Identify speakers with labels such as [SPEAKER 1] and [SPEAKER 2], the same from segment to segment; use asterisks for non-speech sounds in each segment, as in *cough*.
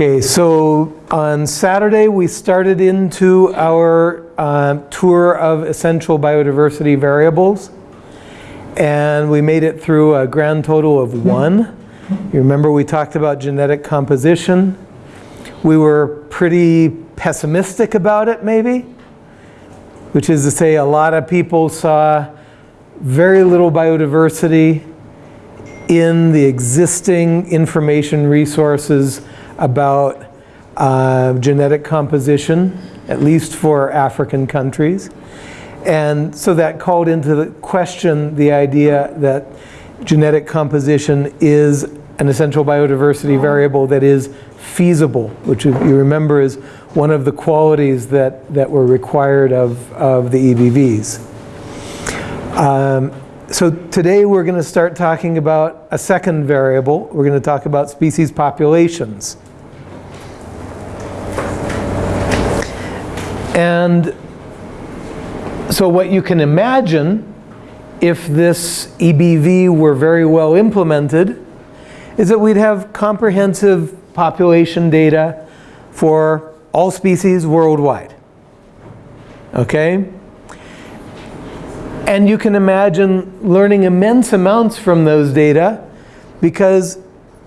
[SPEAKER 1] Okay, so on Saturday we started into our uh, tour of essential biodiversity variables and we made it through a grand total of one. You remember we talked about genetic composition. We were pretty pessimistic about it maybe, which is to say a lot of people saw very little biodiversity in the existing information resources about uh, genetic composition, at least for African countries. And so that called into the question the idea that genetic composition is an essential biodiversity variable that is feasible, which you remember is one of the qualities that, that were required of, of the EBVs. Um, so today we're going to start talking about a second variable. We're going to talk about species populations. And so what you can imagine if this EBV were very well implemented is that we'd have comprehensive population data for all species worldwide. Okay? And you can imagine learning immense amounts from those data because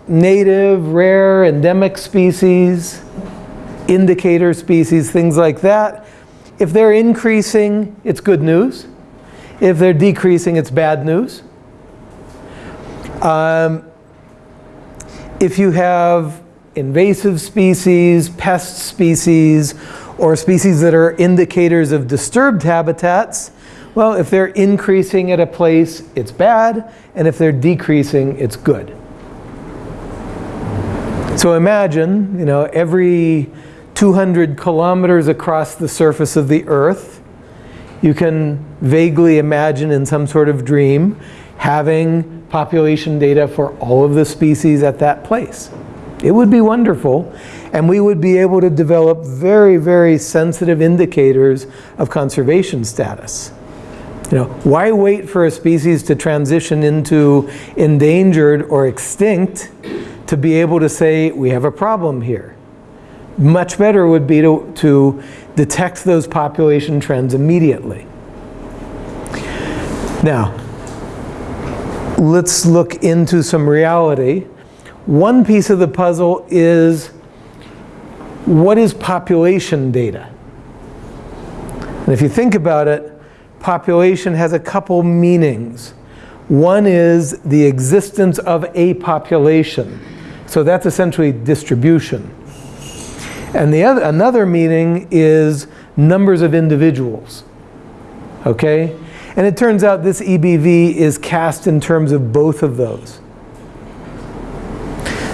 [SPEAKER 1] native, rare, endemic species, indicator species, things like that, if they're increasing, it's good news. If they're decreasing, it's bad news. Um, if you have invasive species, pest species, or species that are indicators of disturbed habitats, well, if they're increasing at a place, it's bad, and if they're decreasing, it's good. So imagine, you know, every 200 kilometers across the surface of the earth. You can vaguely imagine in some sort of dream having population data for all of the species at that place. It would be wonderful and we would be able to develop very, very sensitive indicators of conservation status. You know, why wait for a species to transition into endangered or extinct to be able to say we have a problem here? Much better would be to, to detect those population trends immediately. Now, let's look into some reality. One piece of the puzzle is what is population data? And if you think about it, population has a couple meanings. One is the existence of a population. So that's essentially distribution. And the other, another meaning is numbers of individuals. Okay? And it turns out this EBV is cast in terms of both of those.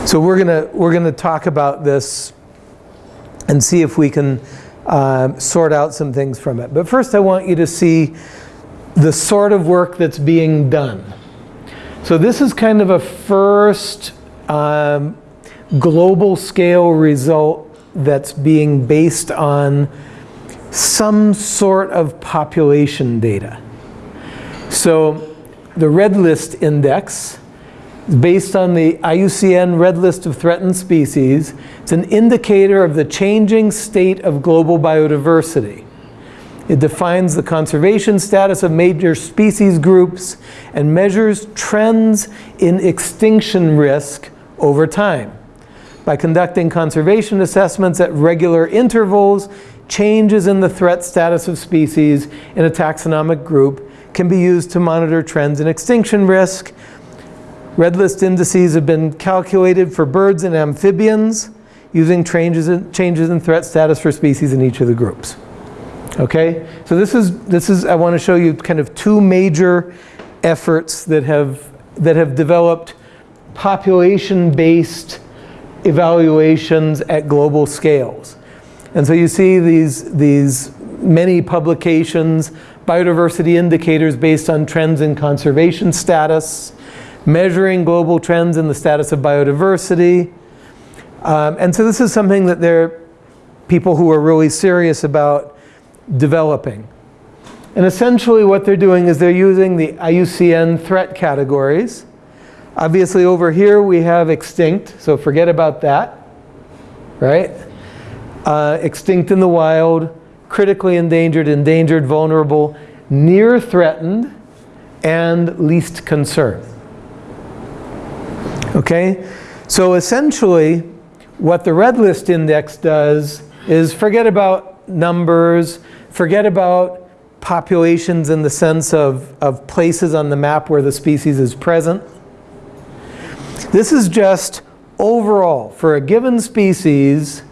[SPEAKER 1] So we're gonna we're gonna talk about this and see if we can uh, sort out some things from it. But first, I want you to see the sort of work that's being done. So this is kind of a first um, global scale result that's being based on some sort of population data. So the red list index is based on the IUCN red list of threatened species. It's an indicator of the changing state of global biodiversity. It defines the conservation status of major species groups and measures trends in extinction risk over time. By conducting conservation assessments at regular intervals, changes in the threat status of species in a taxonomic group can be used to monitor trends in extinction risk. Red list indices have been calculated for birds and amphibians using changes in, changes in threat status for species in each of the groups. Okay, so this is, this is, I want to show you kind of two major efforts that have, that have developed population-based evaluations at global scales. And so you see these, these many publications, biodiversity indicators based on trends in conservation status, measuring global trends in the status of biodiversity. Um, and so this is something that there are people who are really serious about developing. And essentially what they're doing is they're using the IUCN threat categories Obviously over here we have extinct, so forget about that. right? Uh, extinct in the wild, critically endangered, endangered, vulnerable, near threatened, and least concern. Okay? So essentially, what the red list index does is forget about numbers, forget about populations in the sense of, of places on the map where the species is present. This is just overall, for a given species,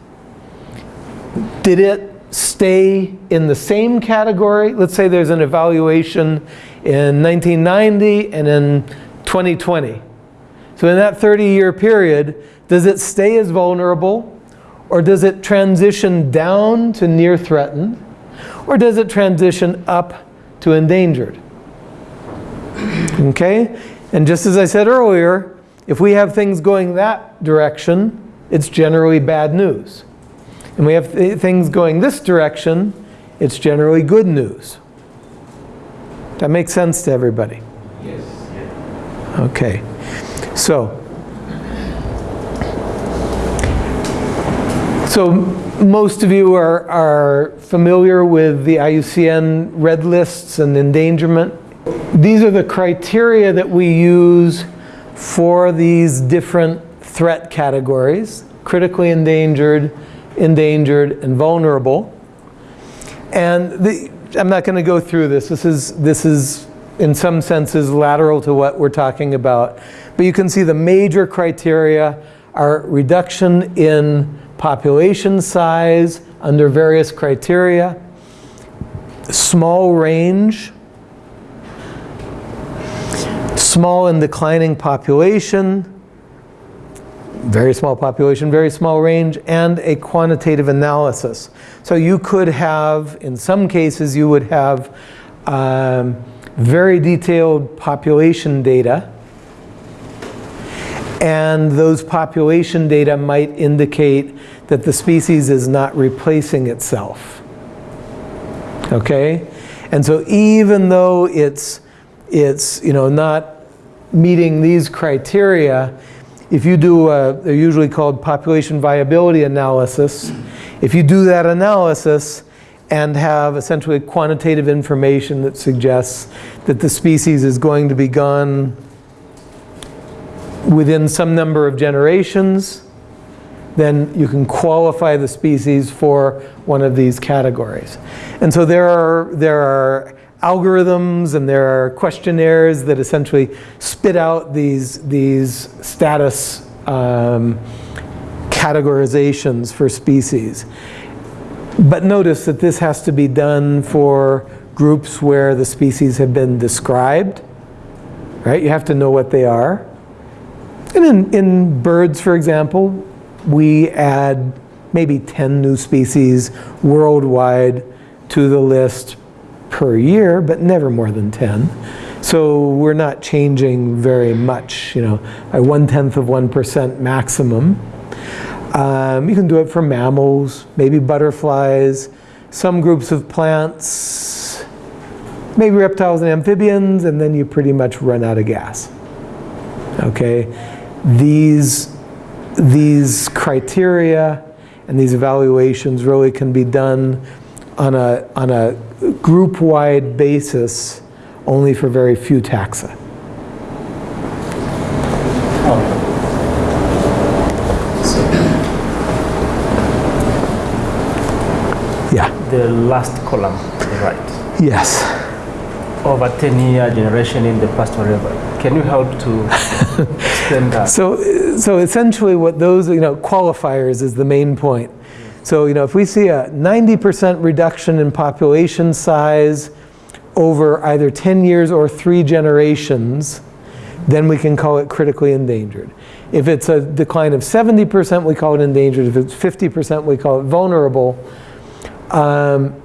[SPEAKER 1] did it stay in the same category? Let's say there's an evaluation in 1990 and in 2020. So in that 30-year period, does it stay as vulnerable or does it transition down to near threatened? Or does it transition up to endangered? Okay? And just as I said earlier, if we have things going that direction, it's generally bad news. And we have th things going this direction, it's generally good news. That makes sense to everybody?
[SPEAKER 2] Yes.
[SPEAKER 1] Okay. So, so most of you are, are familiar with the IUCN red lists and endangerment. These are the criteria that we use for these different threat categories, critically endangered, endangered, and vulnerable. And the, I'm not going to go through this. This is, this is, in some senses, lateral to what we're talking about. But you can see the major criteria are reduction in population size under various criteria, small range, small and declining population, very small population, very small range, and a quantitative analysis. So you could have, in some cases, you would have um, very detailed population data and those population data might indicate that the species is not replacing itself. Okay? And so even though it's, it's you know, not meeting these criteria, if you do, a, they're usually called population viability analysis, if you do that analysis and have essentially quantitative information that suggests that the species is going to be gone within some number of generations, then you can qualify the species for one of these categories. And so there are, there are algorithms and there are questionnaires that essentially spit out these, these status um, categorizations for species. But notice that this has to be done for groups where the species have been described, right? You have to know what they are. And in, in birds, for example, we add maybe 10 new species worldwide to the list per year, but never more than 10. So we're not changing very much, you know, a one-tenth of 1% maximum. Um, you can do it for mammals, maybe butterflies, some groups of plants, maybe reptiles and amphibians, and then you pretty much run out of gas. Okay, these, these criteria and these evaluations really can be done on a, on a group-wide basis only for very few taxa. Yeah.
[SPEAKER 2] The last column, right?
[SPEAKER 1] Yes.
[SPEAKER 2] Over 10 year generation in the past whatever. Can you help to *laughs* explain that?
[SPEAKER 1] So, so essentially what those, you know, qualifiers is the main point. So, you know, if we see a 90% reduction in population size over either 10 years or three generations, then we can call it critically endangered. If it's a decline of 70%, we call it endangered. If it's 50%, we call it vulnerable. Um,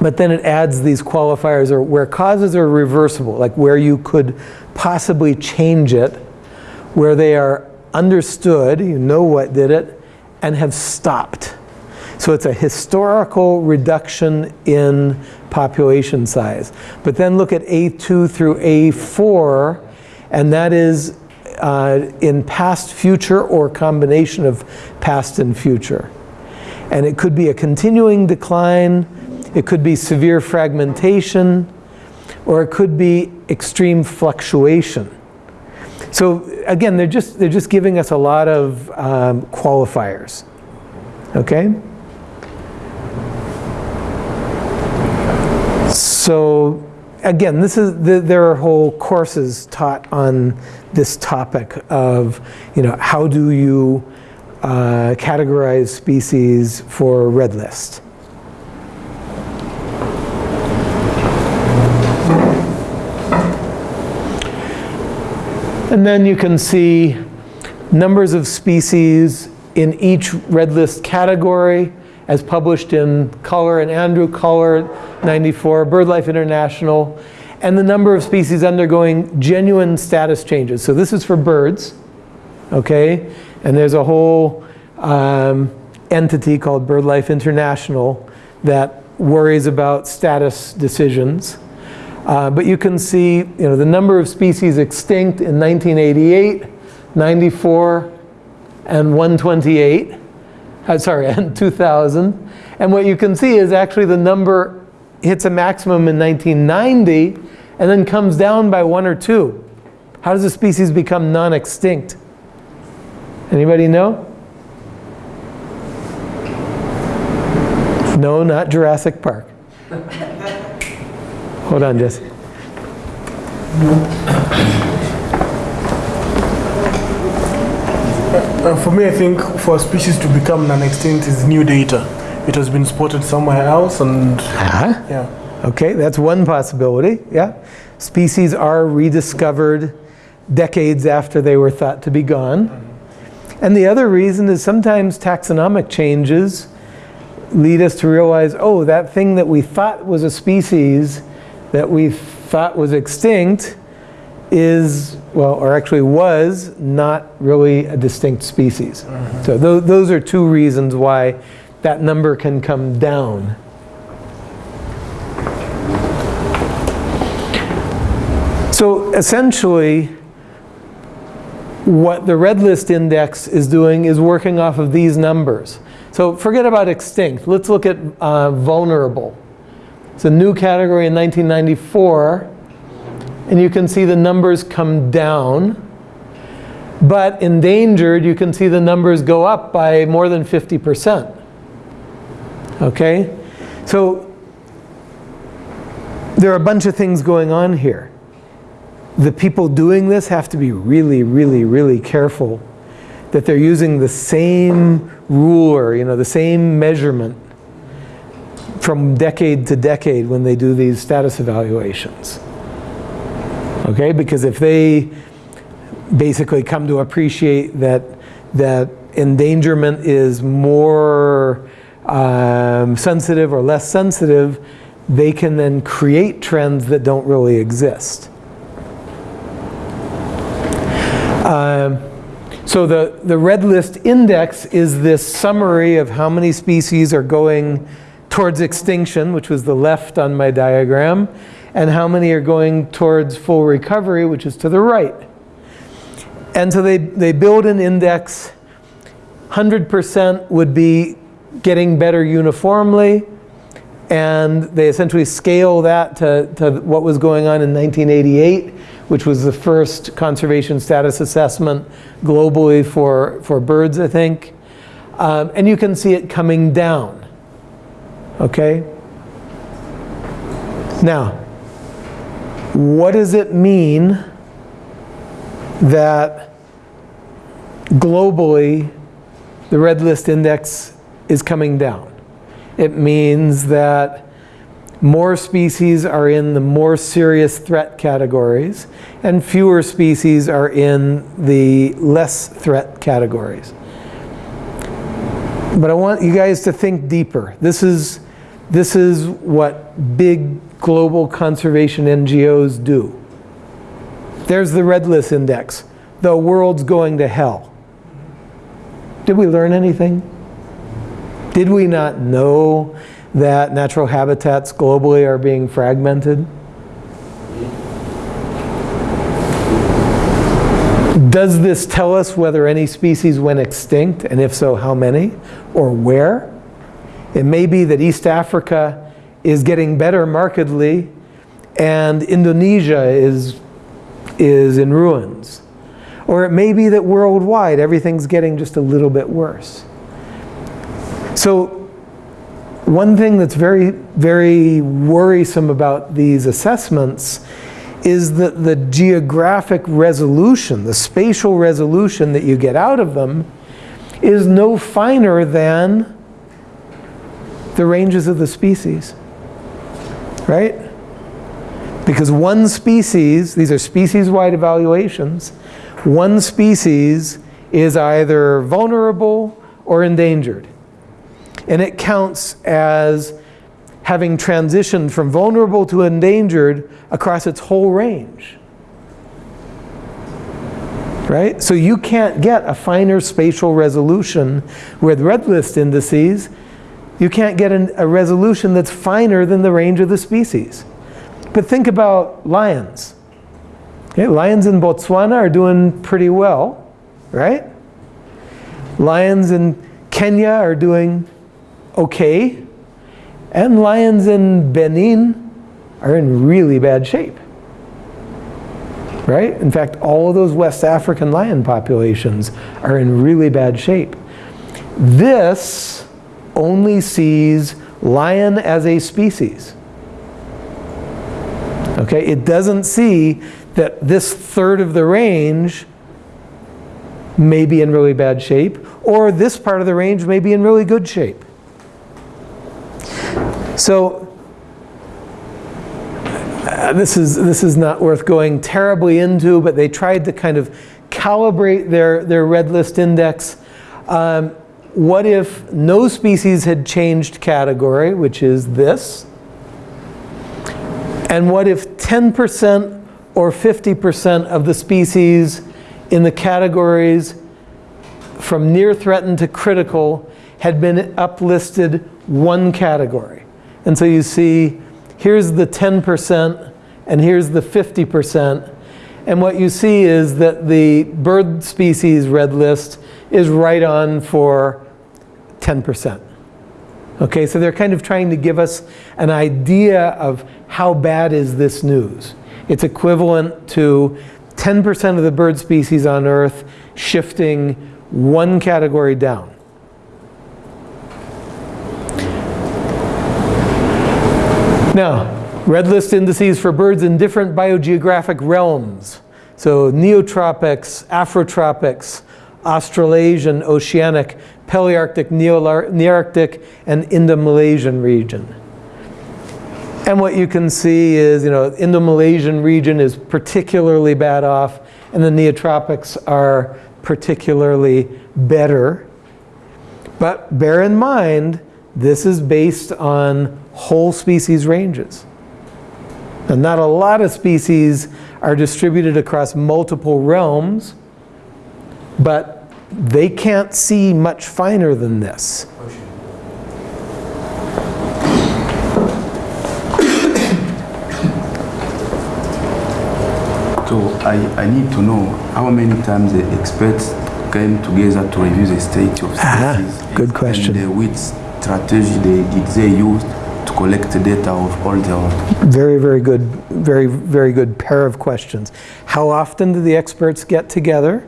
[SPEAKER 1] but then it adds these qualifiers or where causes are reversible, like where you could possibly change it, where they are understood, you know what did it, and have stopped. So it's a historical reduction in population size. But then look at A2 through A4, and that is uh, in past, future, or combination of past and future. And it could be a continuing decline, it could be severe fragmentation, or it could be extreme fluctuation. So again, they're just, they're just giving us a lot of um, qualifiers. Okay? So again, this is the, there are whole courses taught on this topic of, you know, how do you uh, categorize species for red list. And then you can see numbers of species in each red list category as published in Collar and Andrew Collar 94, BirdLife International, and the number of species undergoing genuine status changes. So this is for birds, okay? And there's a whole um, entity called BirdLife International that worries about status decisions. Uh, but you can see you know, the number of species extinct in 1988, 94, and 128. Uh, sorry, *laughs* and 2000. And what you can see is actually the number hits a maximum in 1990 and then comes down by one or two. How does a species become non-extinct? Anybody know? No, not Jurassic Park. *laughs* Hold on, Jesse.
[SPEAKER 3] Uh, for me, I think for a species to become non-extinct is new data. It has been spotted somewhere else and
[SPEAKER 1] Uh-huh.
[SPEAKER 3] yeah.
[SPEAKER 1] Okay, that's one possibility, yeah. Species are rediscovered decades after they were thought to be gone. And the other reason is sometimes taxonomic changes lead us to realize, oh, that thing that we thought was a species that we thought was extinct is, well, or actually was, not really a distinct species. So tho- those are two reasons why that number can come down. So essentially, what the red list index is doing is working off of these numbers. So forget about extinct. Let's look at uh, vulnerable. It's a new category in 1994. And you can see the numbers come down. But endangered, you can see the numbers go up by more than 50%. Okay? So there are a bunch of things going on here the people doing this have to be really, really, really careful that they're using the same ruler, you know, the same measurement from decade to decade when they do these status evaluations. Okay, because if they basically come to appreciate that that endangerment is more um, sensitive or less sensitive, they can then create trends that don't really exist. Um, so the, the red list index is this summary of how many species are going towards extinction, which was the left on my diagram, and how many are going towards full recovery, which is to the right. And so they, they build an index. 100% would be getting better uniformly, and they essentially scale that to, to what was going on in 1988 which was the first conservation status assessment globally for, for birds, I think. Um, and you can see it coming down. Okay? Now, what does it mean that globally the red list index is coming down? It means that more species are in the more serious threat categories, and fewer species are in the less threat categories. But I want you guys to think deeper. This is, this is what big global conservation NGOs do. There's the red list index. The world's going to hell. Did we learn anything? Did we not know that natural habitats globally are being fragmented? Does this tell us whether any species went extinct, and if so, how many, or where? It may be that East Africa is getting better markedly, and Indonesia is, is in ruins. Or it may be that worldwide everything's getting just a little bit worse. So one thing that's very, very worrisome about these assessments is that the geographic resolution, the spatial resolution that you get out of them is no finer than the ranges of the species, right? Because one species, these are species-wide evaluations, one species is either vulnerable or endangered. And it counts as having transitioned from vulnerable to endangered across its whole range. Right? So you can't get a finer spatial resolution with red list indices. You can't get an, a resolution that's finer than the range of the species. But think about lions. Okay, lions in Botswana are doing pretty well, right? Lions in Kenya are doing okay, and lions in Benin are in really bad shape. Right? In fact, all of those West African lion populations are in really bad shape. This only sees lion as a species. Okay, it doesn't see that this third of the range may be in really bad shape, or this part of the range may be in really good shape. So uh, this is this is not worth going terribly into, but they tried to kind of calibrate their their red list index. Um, what if no species had changed category, which is this? And what if 10% or 50% of the species in the categories from near threatened to critical had been uplisted one category? And so you see, here's the 10% and here's the 50%. And what you see is that the bird species red list is right on for 10%. Okay, so they're kind of trying to give us an idea of how bad is this news. It's equivalent to 10% of the bird species on Earth shifting one category down. Now, red list indices for birds in different biogeographic realms. So neotropics, afrotropics, Australasian, oceanic, Palearctic, Nearctic, and Indo-Malaysian region. And what you can see is, you know, Indo-Malaysian region is particularly bad off, and the neotropics are particularly better. But bear in mind, this is based on whole species ranges. And not a lot of species are distributed across multiple realms, but they can't see much finer than this. *coughs*
[SPEAKER 4] So I, I need to know how many times the experts came together to review the state of
[SPEAKER 1] Ah,
[SPEAKER 4] species.
[SPEAKER 1] good question.
[SPEAKER 4] And uh, which strategy they, did they use to collect the data of all the
[SPEAKER 1] Very, very good, very, very good pair of questions. How often do the experts get together?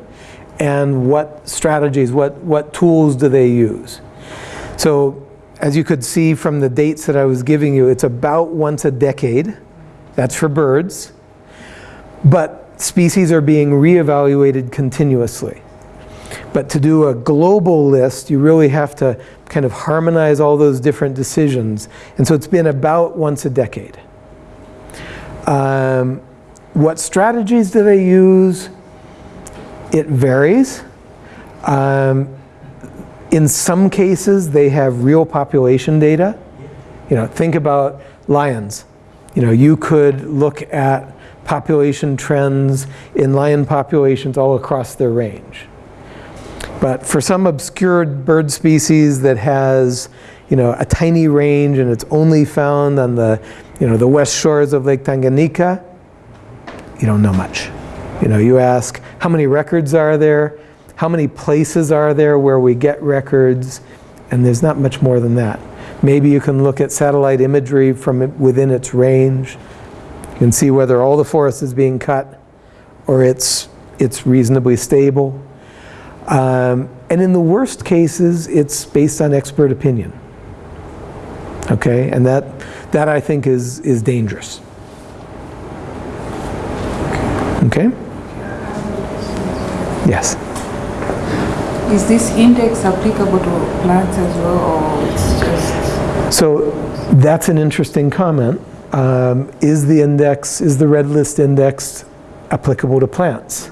[SPEAKER 1] And what strategies, what, what tools do they use? So as you could see from the dates that I was giving you, it's about once a decade. That's for birds. But species are being reevaluated continuously. But to do a global list, you really have to kind of harmonize all those different decisions. And so it's been about once a decade. Um, what strategies do they use? It varies. Um, in some cases, they have real population data. You know, think about lions. You know, you could look at population trends in lion populations all across their range. But for some obscure bird species that has, you know, a tiny range and it's only found on the, you know, the west shores of Lake Tanganyika, you don't know much. You know, you ask How many records are there? How many places are there where we get records? And there's not much more than that. Maybe you can look at satellite imagery from it- within its range. You can see whether all the forest is being cut or it's, it's reasonably stable. Um, and in the worst cases, it's based on expert opinion. Okay, and that, that I think is, is dangerous. Okay? Yes.
[SPEAKER 5] Is this index applicable to plants as well, or it's just?
[SPEAKER 1] So that's an interesting comment. Um, is the index, is the red list index applicable to plants?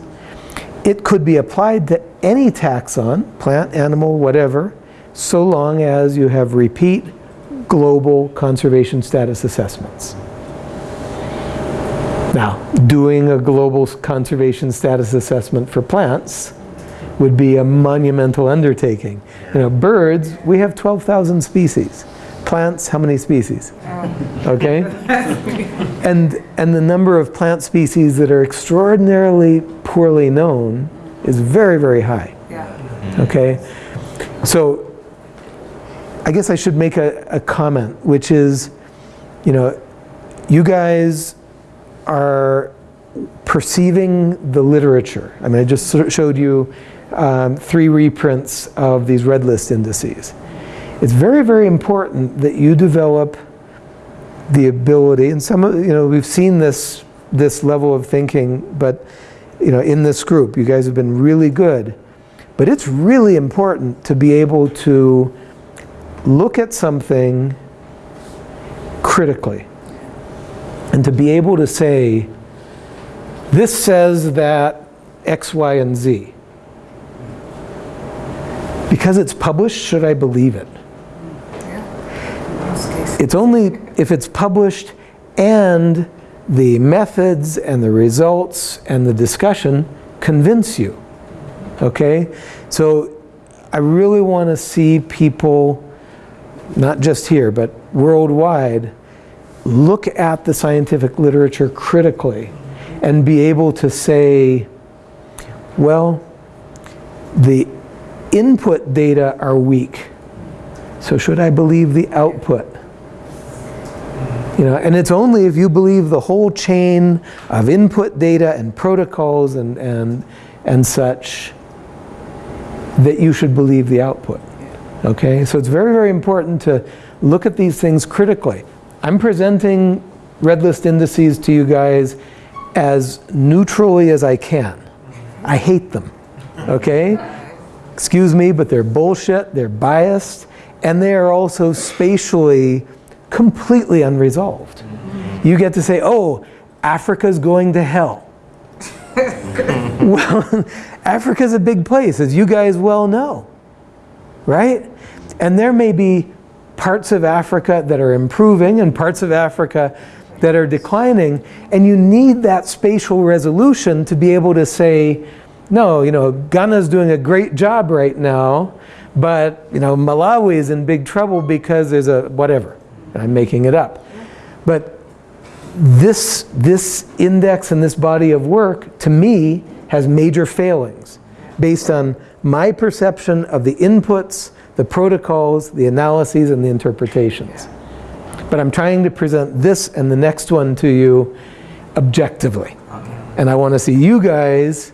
[SPEAKER 1] It could be applied to any taxon, plant, animal, whatever, so long as you have repeat global conservation status assessments. Now, doing a global conservation status assessment for plants would be a monumental undertaking. You know, birds, we have 12,000 species. Plants, how many species? Okay? *laughs* And, and the number of plant species that are extraordinarily poorly known is very, very high.
[SPEAKER 5] Yeah.
[SPEAKER 1] Okay? So I guess I should make a, a comment, which is, you know, you guys are perceiving the literature. I mean, I just sort of showed you um, three reprints of these red list indices. It's very, very important that you develop the ability, and some of, you know, we've seen this, this level of thinking, but, you know, in this group, you guys have been really good. But it's really important to be able to look at something critically and to be able to say, this says that X, Y, and Z. Because it's published, should I believe it?
[SPEAKER 5] Case.
[SPEAKER 1] It's only if it's published and the methods and the results and the discussion convince you. Okay? So I really want to see people, not just here, but worldwide, look at the scientific literature critically and be able to say, well, the input data are weak. So should I believe the output? You know, and it's only if you believe the whole chain of input data and protocols and, and, and such that you should believe the output. Okay, so it's very, very important to look at these things critically. I'm presenting red list indices to you guys as neutrally as I can. I hate them. Okay? Excuse me, but they're bullshit, they're biased, and they are also spatially completely unresolved. You get to say, oh, Africa's going to hell. *laughs* well, Africa's a big place, as you guys well know, right? And there may be parts of Africa that are improving and parts of Africa that are declining, and you need that spatial resolution to be able to say, no, you know, Ghana's doing a great job right now, but, you know, Malawi is in big trouble because there's a whatever. I'm making it up. But this, this index and this body of work, to me, has major failings based on my perception of the inputs, the protocols, the analyses, and the interpretations. But I'm trying to present this and the next one to you objectively. And I want to see you guys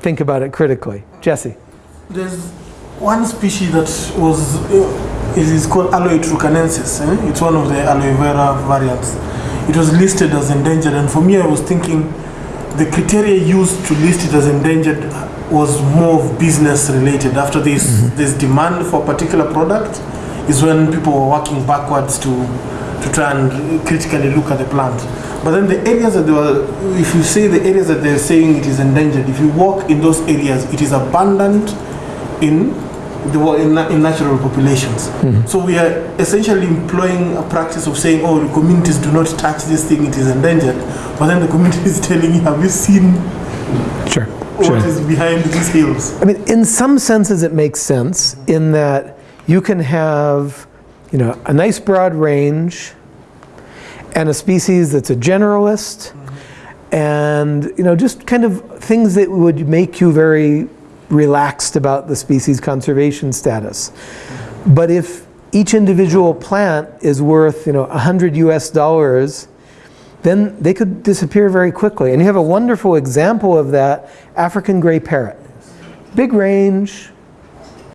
[SPEAKER 1] think about it critically. Jesse.
[SPEAKER 3] There's one species that was uh, it is called Aloe turkanensis. Eh? It's one of the aloe vera variants. It was listed as endangered, and for me, I was thinking the criteria used to list it as endangered was more of business related. After this, mm-hmm. this demand for a particular product is when people were working backwards to to try and critically look at the plant. But then the areas that they were, if you say the areas that they're saying it is endangered, if you walk in those areas, it is abundant in the in, in natural populations. Mm-hmm. So we are essentially employing a practice of saying, oh, the communities do not touch this thing; it is endangered. But then the community is *laughs* telling you, have you seen
[SPEAKER 1] Sure.
[SPEAKER 3] What is behind these hills?
[SPEAKER 1] I mean, in some senses, it makes sense in that you can have, you know, a nice broad range and a species that's a generalist and, you know, just kind of things that would make you very relaxed about the species conservation status. But if each individual plant is worth, you know, 100 US dollars, then they could disappear very quickly. And you have a wonderful example of that, African gray parrot. Big range,